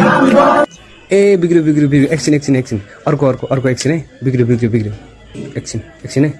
ए बिग्रियो बिग्रियो बिग्रियो। एकछिन एकछिन एकछिन अर्को अर्को अर्को एकछिन है। बिग्रियो बिग्रियो बिग्रियो। एकछिन एकछिन है।